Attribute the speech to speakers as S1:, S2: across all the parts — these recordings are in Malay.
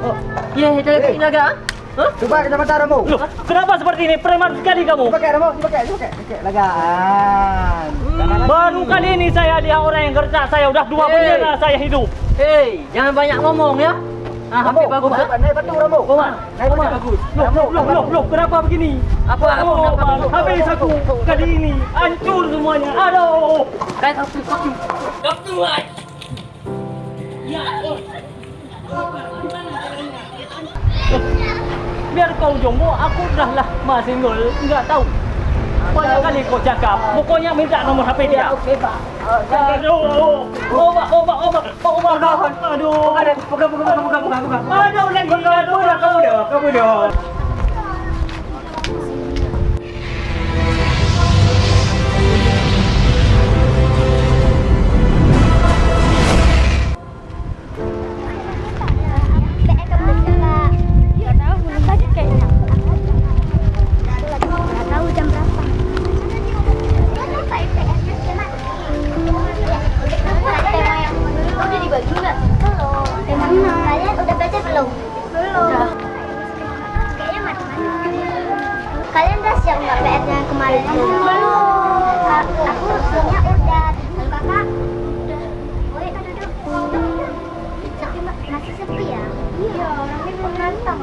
S1: Oh, ya, kita
S2: Eh.
S1: hey. naga. Hah?
S2: Cuba kecepatan Ramo.
S3: Loh, kenapa seperti ini? Preman sekali kamu.
S2: Pakai Ramo, pakai, pakai, pakai lagaan.
S3: Baru kali ini saya lihat orang yang kerja saya udah dua
S1: Hey.
S3: bendera saya hidup.
S1: Hei, jangan banyak ngomong ya. Ah,
S2: Ramo,
S1: hampir bagus.
S2: Naik, naik batu Ramo.
S1: Koman,
S2: Naik batu.
S1: bagus.
S3: Loh, loh, loh, loh, loh, kenapa begini?
S1: Apa
S3: Oh,
S1: kenapa
S3: habis aku kali ini hancur semuanya. Aduh.
S1: Kayak satu satu. Satu lagi. Ya.
S3: Biar kau jombo, aku dah masih single, enggak tahu. Banyak kali kau cakap, pokoknya minta nomor HP dia.
S2: Okey, Pak.
S3: Aduh, obat, obat, obat, obat, obat. Aduh,
S2: Pegang, pegang, pegang, pegang, pegang, pegang.
S3: aduh lagi, aduh,
S2: Kamu dah, kamu dah.
S4: Kalian udah siap nggak PR-nya kemarin itu? Belum. Aku sebenarnya udah. Kalau kakak udah. Boleh kan duduk? Tapi ma- masih sepi ya? Iya, orangnya belum datang.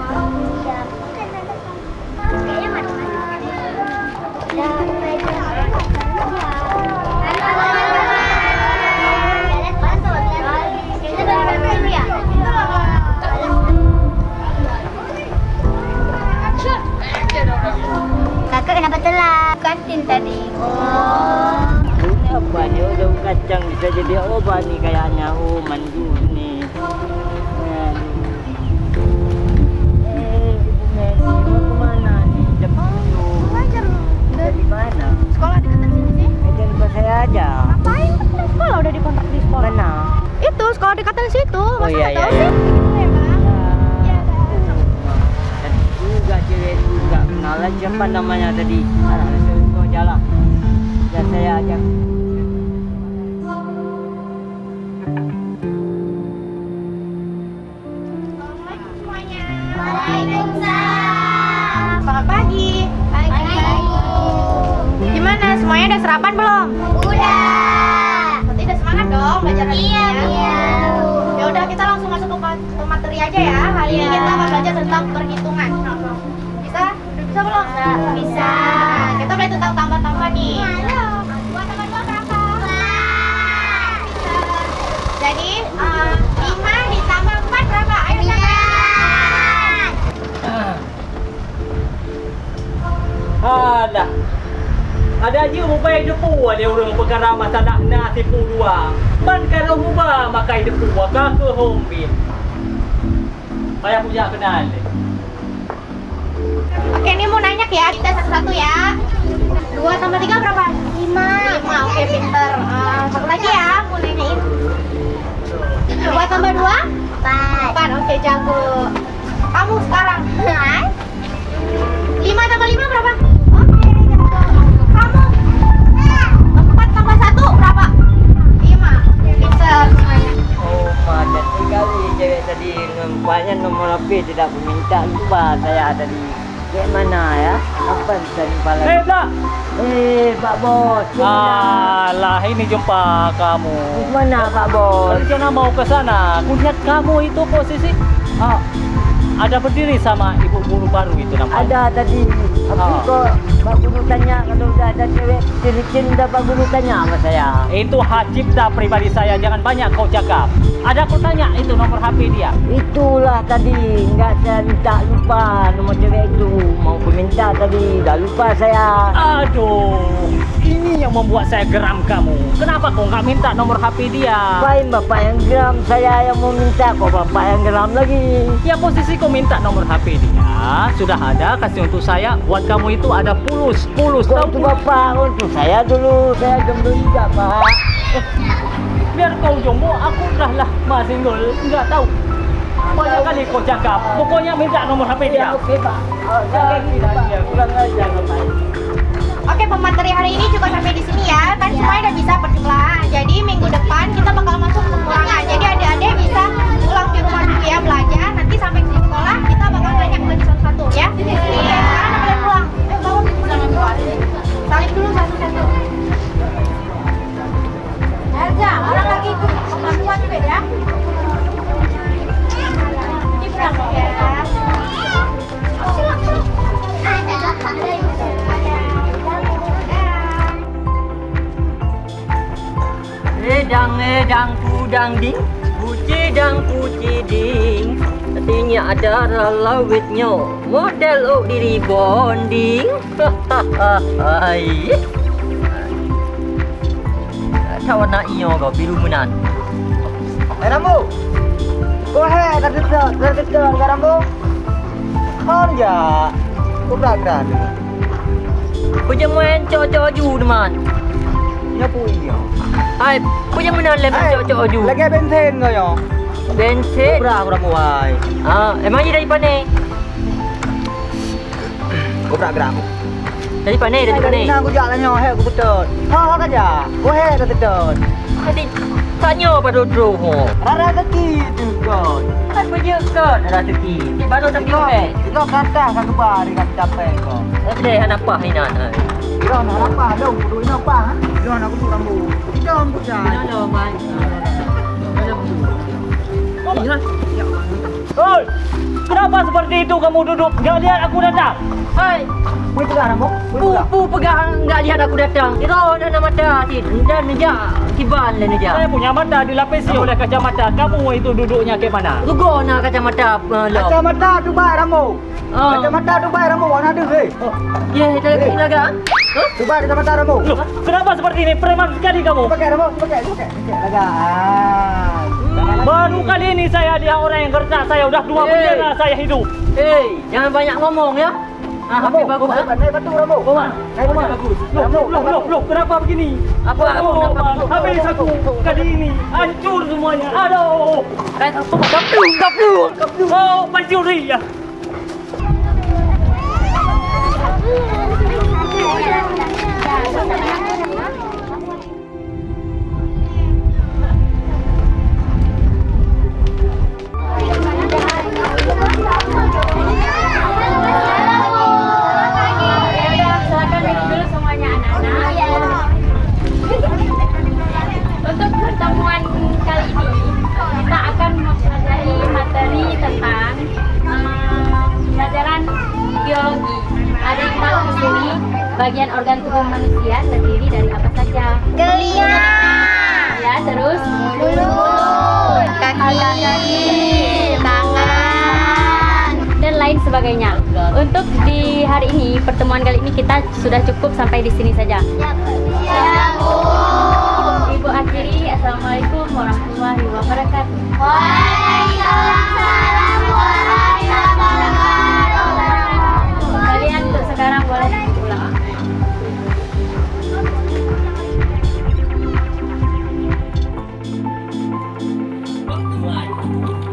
S5: Lah siapa namanya tadi. Saya kau jalan. Dan saya ajak.
S4: Waalaikumsalam. Selamat pagi. Pagi. Gimana? Semuanya udah sarapan belum? Udah. Berarti udah semangat dong belajar hari ini ya? Iya. Ya udah kita langsung masuk ke, ma- ke materi aja ya. Hari ini kita akan belajar tentang perhitungan. Bisa? Udah bisa belum? Bisa. Kita belajar tentang tambah-tambah nih. Dua tambah dua berapa? Jadi eh, lima ditambah empat berapa? Ayo siapa?
S3: Alah. Ada aja mobile depu ada orang perkara masa nak nak tipu dua. Man kalau hubah makai depu ka ke hombin. Payah punya kenal.
S4: Oke, ini mau nanya ya, kita satu-satu ya. Dua tambah tiga berapa? Lima. Lima, oke pinter. Eh, satu lagi ya, mau nanyain. Dua tambah dua? Empat. Empat, oke jago. Kamu sekarang? Lima tambah lima berapa?
S5: Nampaknya nomor HP tidak meminta lupa saya ya? Apa dan kepala?
S3: Eh, tak.
S5: Eh, Pak Bos. Ah.
S3: Alah, ini jumpa kamu.
S5: Mana Pak Bos?
S3: Rencana mau ke sana. Kulihat kamu itu posisi ah, ada berdiri sama ibu guru baru itu nampaknya.
S5: Ada tadi. Tapi
S3: Ah.
S5: kok Pak Guru tanya kalau udah ada cewek ciri-ciri udah Pak Guru tanya sama saya.
S3: Itu hak cipta pribadi saya, jangan banyak kau cakap. Ada aku tanya itu nomor HP dia.
S5: Itulah tadi, enggak saya minta lupa nomor cewek itu. Mau aku minta tadi, dah lupa saya.
S3: Aduh, ini yang membuat saya geram kamu. Kenapa kau nggak minta nomor HP dia?
S5: Apain bapak yang geram, saya yang mau minta kok bapak yang geram lagi.
S3: Ya posisi kau minta nomor HP dia sudah ada kasih untuk saya. Buat kamu itu ada pulus, pulus.
S5: Kok
S3: Tahu pulus?
S5: bapak untuk saya dulu, saya jomblo juga pak.
S3: Biar kau jombo, aku dah lah masih single, nggak tahu. Banyak kali kau cakap. Pokoknya minta nomor HP dia.
S5: Oke pak. Oh, tidak dia kurang bapak.
S4: Oke, pemateri hari ini juga sampai di sini ya.
S1: Udang ding Puji dang puji ding Artinya ada lawitnya Model ok diri bonding Hai Tahu nak iyo kau biru menan
S6: Eh Rambo. Kau hai dah dekat, dah dekat dengan Rambo. Kan ya. Kau berat.
S1: Puja main cocok ju teman
S6: Ni apa ini?
S1: Hai Puja menan lem cocok ju
S6: Lagi bensin kau yo.
S1: Bensin
S6: Berat aku Rambo hai.
S1: Ah, emang dia dari mana?
S6: Kau berat berat.
S1: Dari mana? Dari mana?
S6: Nah, aku jalan nyo, hai aku betul. Ha ha aja. Kau hai dah betul.
S1: Tadi tanya pada dulu ho.
S6: Rara kaki tu kau.
S1: Kan punya kan ada teki. Baru tak
S6: Kau, kau kata kan kebar dengan capek kau.
S1: Ada hana apa hina.
S6: Kau nak apa? Dong, kudu ini apa? Kau nak kudu Rambo. Kita ambil jalan.
S1: Ada man.
S3: Oi! Kenapa seperti itu kamu duduk? Gak lihat aku datang?
S1: Hai,
S6: Mau pegang Rambo? Mau
S1: pu
S6: pegang.
S1: pu pegang enggak lihat aku datang. Kira dah nama ti. Dan neja kiban le neja.
S3: Saya punya mata dilapisi oleh kacamata. Kamu itu duduknya ke mana?
S1: Lugo na kacamata lo.
S6: Kacamata Dubai Rambo.
S1: Ah.
S6: Kacamata Dubai Rambo. Warna ada hei.
S1: Ya, kita lagi laga.
S6: Dubai kacamata Rambo.
S3: Loh, kenapa seperti ini? Preman sekali kamu.
S6: Pakai Rambo, pakai, pakai. Pakai lagaan.
S3: Baru kali ini saya lihat orang yang gertak saya. Udah dua
S1: Eh.
S3: bendera saya hidup.
S1: Hei, jangan banyak ngomong ya. Ah,
S6: Rambo,
S1: HP bagus. ah.
S6: naik batu Rambo.
S3: Oman,
S6: Naik batu.
S3: Loh, loh, loh, loh, loh, kenapa begini?
S1: Apa aku
S3: Oh,
S1: dapat
S3: Oman, habis aku kali ini. Hancur semuanya. Aduh.
S1: Kayak apa? Gaplu, gaplu.
S3: Oh, pencuri ya.
S7: Bagian organ tubuh manusia terdiri dari apa saja?
S4: Telinga,
S7: Ya, terus
S4: mulut, kaki, tangan.
S7: dan lain sebagainya. Untuk di hari ini pertemuan kali ini kita sudah cukup sampai di sini saja.
S4: Ya, Bu.
S7: Ibu akhiri, Assalamualaikum warahmatullahi wabarakatuh.
S3: Oh,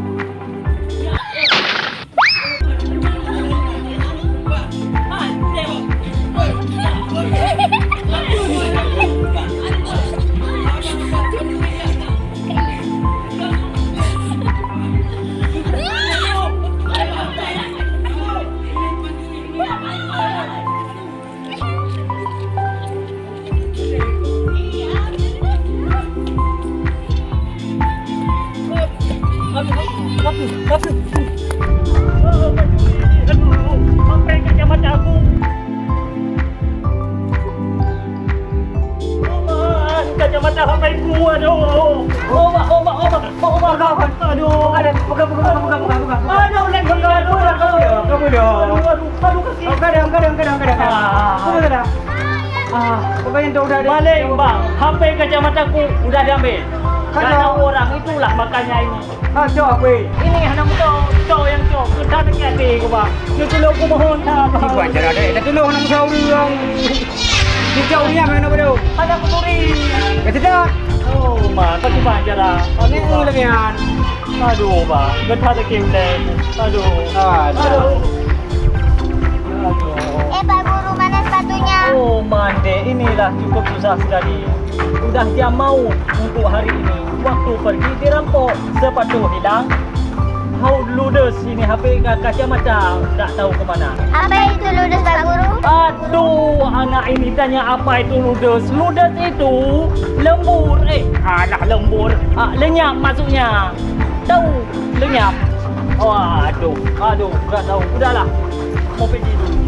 S3: Kacamata sampai ku. Aduh. Obat, obat, obat. Obat, aduh.
S6: Ada, buka, buka, buka, buka.
S3: Aduh, lagi. Aduh, aduh.
S6: Kamu dong.
S3: Aduh, aduh, aduh, kaki.
S6: Oh, kadang, kadang, kadang, kadang.
S3: Ah.
S6: Kamu kadang. Ah, pokoknya udah ada.
S3: Balik bang, HP kacamataku udah diambil.
S6: Kan
S3: Karena
S6: kau-
S3: orang itulah makanya ini.
S6: Ah, jawab weh.
S3: Ini anak muda, cowok yang cowok. Kita dekat ni kau bang. Ni tolong aku mohon tak bang.
S6: Buat cara dek. Dah tolong nak musyaw orang. Ni jauh ni mana bodoh.
S3: Ada pencuri.
S6: Ya tidak.
S3: Oh, mak, tak cuba cara.
S6: Ni lagi an.
S3: Aduh, bang. Getah dekat lem. Aduh.
S6: Ah,
S3: Aduh. Aduh.
S4: Eh, Pak Guru, mana sepatunya?
S3: Oh, mande, inilah cukup susah sekali. Udah jam mau untuk hari ini. Waktu pergi dirampok, sepatu hilang. How ludes ini HP ka- kacamata tak tahu ke mana.
S4: Apa itu ludes, Pak Guru?
S3: Aduh, anak ini tanya apa itu ludes. Ludes itu lembur. Eh, anak lembur. Ah, lenyap maksudnya. Tahu lenyap. Oh, aduh, aduh, tak tahu. Udahlah. Mau pergi dulu.